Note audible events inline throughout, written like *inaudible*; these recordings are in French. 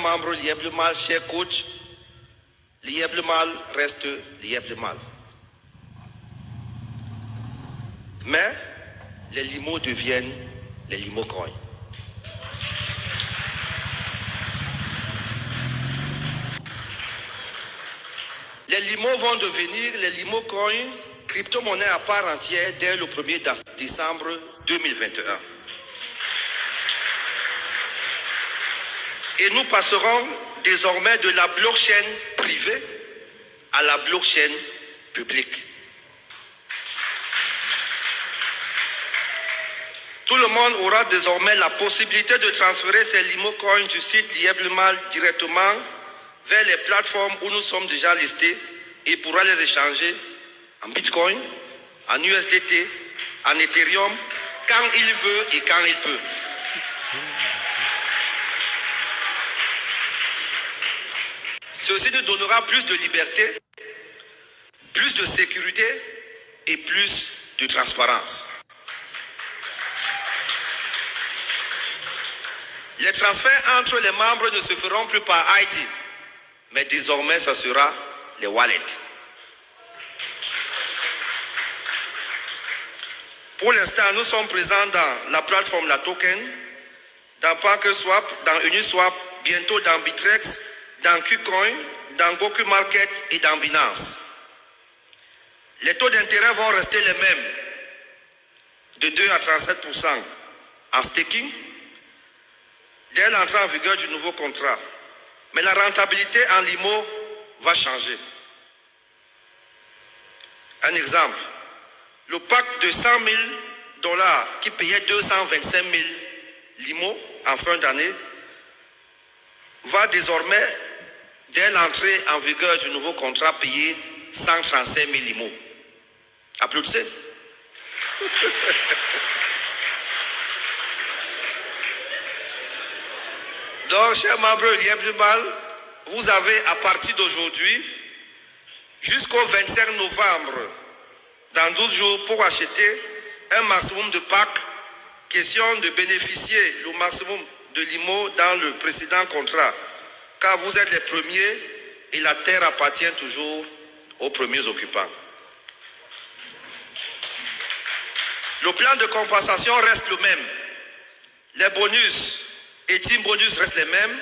membre liable mal, cher coach, liable mal reste liable mal. Mais les limos deviennent les limos coins. Les limos vont devenir les limos coins, crypto-monnaie à part entière dès le 1er décembre 2021. Et nous passerons désormais de la blockchain privée à la blockchain publique. Tout le monde aura désormais la possibilité de transférer ses limo coins du site Lieblemal directement vers les plateformes où nous sommes déjà listés et pourra les échanger en Bitcoin, en USDT, en Ethereum, quand il veut et quand il peut. Ceci nous donnera plus de liberté, plus de sécurité et plus de transparence. Les transferts entre les membres ne se feront plus par ID, mais désormais ce sera les wallets. Pour l'instant, nous sommes présents dans la plateforme La Token, dans PancakeSwap, dans Uniswap, bientôt dans Bitrex, dans KuCoin, dans Goku Market et dans Binance. Les taux d'intérêt vont rester les mêmes, de 2 à 37% en staking, dès l'entrée en vigueur du nouveau contrat. Mais la rentabilité en limo va changer. Un exemple, le pack de 100 000 dollars qui payait 225 000 limo en fin d'année va désormais, dès l'entrée en vigueur du nouveau contrat, payer 135 000 limo. Applaudissez. *laughs* Donc, chers membres du Mal, vous avez à partir d'aujourd'hui jusqu'au 25 novembre, dans 12 jours, pour acheter un maximum de packs, question de bénéficier le maximum de l'IMO dans le précédent contrat, car vous êtes les premiers et la terre appartient toujours aux premiers occupants. Le plan de compensation reste le même. Les bonus et team bonus restent les mêmes.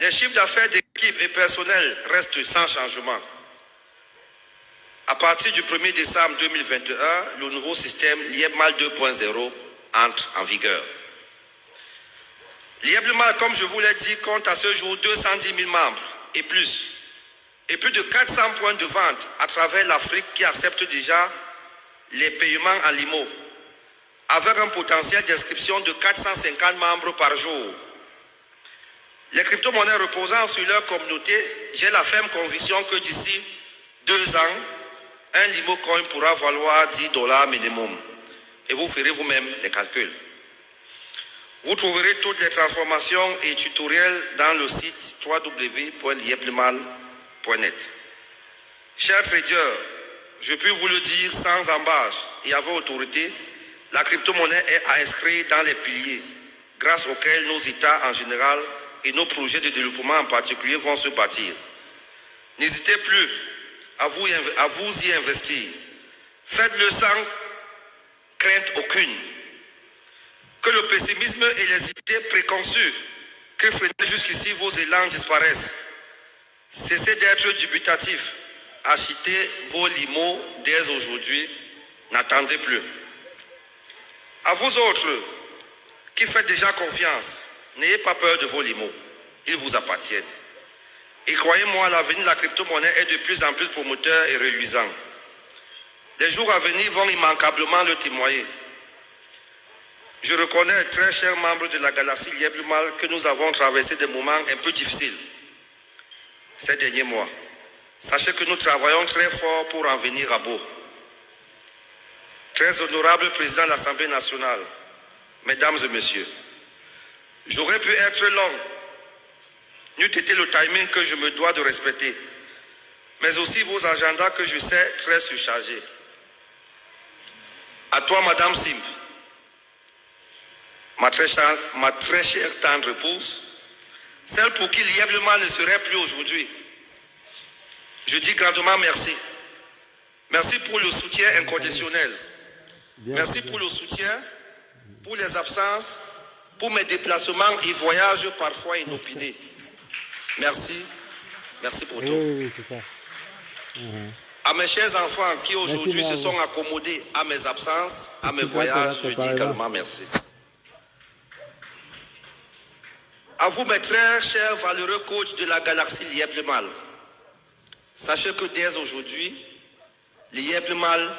Les chiffres d'affaires d'équipe et personnel restent sans changement. À partir du 1er décembre 2021, le nouveau système LIEBMAL 2.0 entre en vigueur. LIEBMAL, comme je vous l'ai dit, compte à ce jour 210 000 membres et plus. Et plus de 400 points de vente à travers l'Afrique qui acceptent déjà les paiements en limo avec un potentiel d'inscription de 450 membres par jour. Les crypto-monnaies reposant sur leur communauté, j'ai la ferme conviction que d'ici deux ans, un limo coin pourra valoir 10 dollars minimum. Et vous ferez vous-même les calculs. Vous trouverez toutes les transformations et tutoriels dans le site www.lieplemal.net. Chers traders, je peux vous le dire sans embâche et avec autorité, la crypto-monnaie est à inscrire dans les piliers grâce auxquels nos États en général et nos projets de développement en particulier vont se bâtir. N'hésitez plus à vous, à vous y investir. Faites-le sans crainte aucune. Le pessimisme et les idées préconçues que freinaient jusqu'ici vos élans disparaissent. Cessez d'être dubitatif. Achetez vos limos dès aujourd'hui. N'attendez plus. À vous autres qui faites déjà confiance, n'ayez pas peur de vos limos. Ils vous appartiennent. Et croyez-moi, l'avenir de la crypto-monnaie est de plus en plus promoteur et reluisant. Les jours à venir vont immanquablement le témoigner. Je reconnais, très chers membres de la galaxie Lieblemal, que nous avons traversé des moments un peu difficiles ces derniers mois. Sachez que nous travaillons très fort pour en venir à bout. Très honorable président de l'Assemblée nationale, mesdames et messieurs, j'aurais pu être long, n'eût été le timing que je me dois de respecter, mais aussi vos agendas que je sais très surchargés. À toi, Madame Simp, ma très, chère, ma très chère tendre épouse, celles pour qui l'IEBLEMA ne serait plus aujourd'hui. Je dis grandement merci. Merci pour le soutien inconditionnel. Merci pour le soutien, pour les absences, pour mes déplacements et voyages parfois inopinés. Merci. Merci pour tout. Oui, oui, ça. À mes chers enfants qui aujourd'hui se sont accommodés à mes absences, à mes voyages, je dis également merci. À vous, mes très chers valeureux coachs de la galaxie Lièvre Mal, sachez que dès aujourd'hui, Lièvre Mal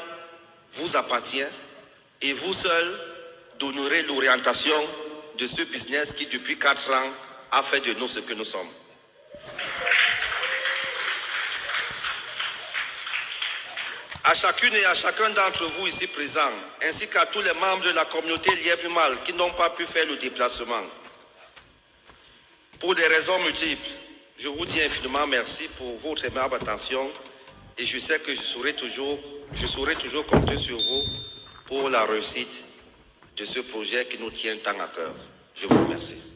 vous appartient et vous seul donnerez l'orientation de ce business qui, depuis quatre ans, a fait de nous ce que nous sommes. À chacune et à chacun d'entre vous ici présents, ainsi qu'à tous les membres de la communauté Lièvre Mal qui n'ont pas pu faire le déplacement, pour des raisons multiples, je vous dis infiniment merci pour votre aimable attention et je sais que je saurai toujours, compter sur vous pour la réussite de ce projet qui nous tient tant à cœur. Je vous remercie.